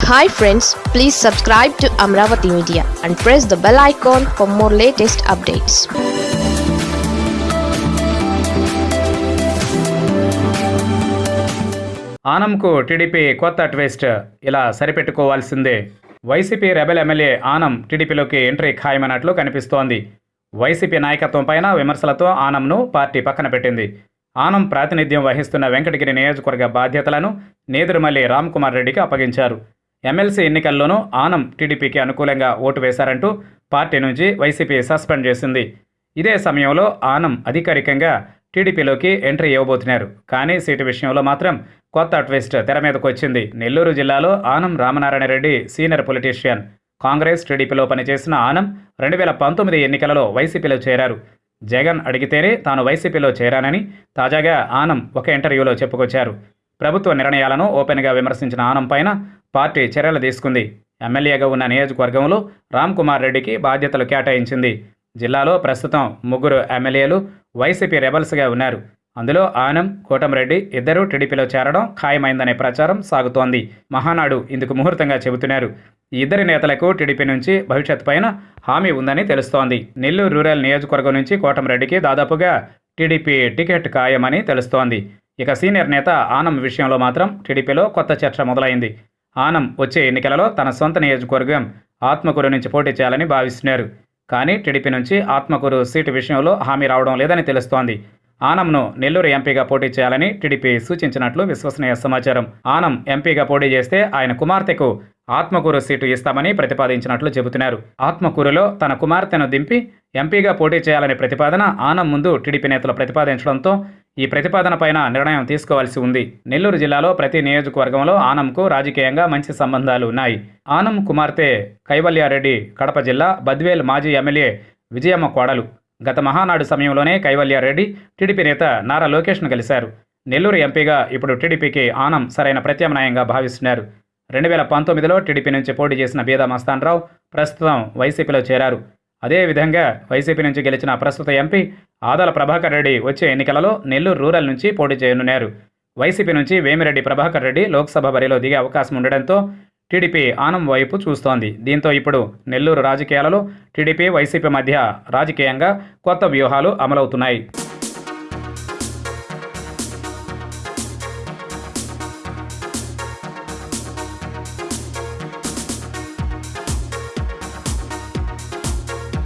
Hi friends please subscribe to Amaravati media and press the bell icon for more latest updates ఆనంకు TDP కొత్త twist. ఇలా సరిపెట్టుకోవాల్సిందే. YCP rebel MLA Anam టీడీపీలోకి entry ఖాయమన్నట్లు కనిపిస్తోంది. YCP నాయకత్వం పైన విమర్శలతో ఆనంను party పక్కన పెట్టింది. ఆనం ప్రాతినిధ్యం వహిస్తున్న వెంకటగిరి నియోజకవర్గ బాధ్యతలను నేదురుమల్లి రామ్కుమార్ రెడ్డికి అప్పగించారు. ఎమ్మెల్సీ ఎన్నికల్లోనూ ఆనం టీడీపీకి అనుకూలంగా ఓటు వేశారంటూ పార్టీ నుంచి వైసీపీ సస్పెండ్ చేసింది. ఇదే సమయంలో ఆనం అధికారికంగా టీడీపీలోకి ఎంట్రీ ఇవ్వబోతున్నారు. కానీ సీటు విషయంలో మాత్రం కొత్త ట్విస్ట్ తెర మీదకు వచ్చింది. నెల్లూరు జిల్లాలో Anam Ramanarayana Reddy senior politician. Congress టీడీపీలో పనిచేసిన ఆనం రెండు వేల పంతొమ్మిది ఎన్నికలలో వైసీపీలో చేరారు. జగన్ అడిగితేనే తాను వైసీపీలో చేరానని తాజాగా ఆనం ఒక ఇంటర్వ్యూలో చెప్పుకొచ్చారు. ప్రభుత్వ నిర్ణయాలను ఓపెన్గా విమర్శించిన ఆనం పైన పార్టీ చర్యలు తీసుకుంది. ఎమ్మెల్యేగా ఉన్న నియోజకవర్గంలో రామ్ కుమార్ రెడ్డికి బాధ్యతలు కేటాయించింది. జిల్లాలో ప్రస్తుతం ముగ్గురు ఎమ్మెల్యేలు వైసీపీ రెబల్స్గా ఉన్నారు. అందులో ఆనం కోటంరెడ్డి ఇద్దరూ టీడీపీలో చేరడం ఖాయమైందనే ప్రచారం సాగుతోంది. మహానాడు ఇందుకు ముహూర్తంగా చెబుతున్నారు. ఈ ఇద్దరి నేతలకు టీడీపీ నుంచి భవిష్యత్ పైన హామీ ఉందని తెలుస్తోంది. నెల్లూరు రూరల్ నియోజకవర్గం నుంచి కోటంరెడ్డికి దాదాపుగా టీడీపీ టికెట్ ఖాయమని తెలుస్తోంది. ఇక సీనియర్ నేత ఆనం విషయంలో మాత్రం టీడీపీలో కొత్త చర్చ మొదలైంది. ఆనం వచ్చే ఎన్నికలలో తన సొంత నియోజకవర్గం ఆత్మకూరు నుంచి పోటీ చేయాలని భావిస్తున్నారు. కానీ టీడీపీ నుంచి ఆత్మకూరు సీటు విషయంలో హామీ రావడం లేదని తెలుస్తోంది. ఆనంను నెల్లూరు ఎంపీగా పోటీ చేయాలని టీడీపీ సూచించినట్లు విశ్వసనీయ సమాచారం. ఆనం ఎంపీగా పోటీ చేస్తే ఆయన కుమార్తెకు ఆత్మకూరు సీటు ఇస్తామని ప్రతిపాదించినట్లు చెబుతున్నారు. ఆత్మకూరులో తన కుమార్తెను దింపి ఎంపీగా పోటీ చేయాలనే ప్రతిపాదన ఆనం ముందు టీడీపీ నేతలు ప్రతిపాదించడంతో ఈ ప్రతిపాదన పైన నిర్ణయం తీసుకోవాల్సి ఉంది. నెల్లూరు జిల్లాలో ప్రతి నియోజకవర్గంలో ఆనంకు రాజకీయంగా మంచి సంబంధాలు ఉన్నాయి. ఆనం కుమార్తె కైవల్యారెడ్డి కడప జిల్లా బద్వేల్ మాజీ ఎమ్మెల్యే విజయమ్మ కోడలు. గత మహానాడు సమయంలోనే కైవల్యారెడ్డి టీడీపీ నేత నారా లోకేష్ను కలిశారు. నెల్లూరు ఎంపీగా ఇప్పుడు టీడీపీకి ఆనం సరైన ప్రత్యామ్నాయంగా భావిస్తున్నారు. రెండు వేల పంతొమ్మిదిలో టీడీపీ నుంచి పోటీ చేసిన బీదా మస్తాన్రావు ప్రస్తుతం వైసీపీలో చేరారు. అదేవిధంగా వైసీపీ నుంచి గెలిచిన ప్రస్తుత ఎంపీ ఆదాల ప్రభాకర్ రెడ్డి వచ్చే ఎన్నికలలో నెల్లూరు రూరల్ నుంచి పోటీ చేయనున్నారు. వైసీపీ నుంచి వేమిరెడ్డి ప్రభాకర్ రెడ్డి లోక్సభ బరిలో దిగే అవకాశం ఉండడంతో టీడీపీ ఆనం వైపు చూస్తోంది. దీంతో ఇప్పుడు నెల్లూరు రాజకీయాలలో టీడీపీ వైసీపీ మధ్య రాజకీయంగా కొత్త వ్యూహాలు అమలవుతున్నాయి.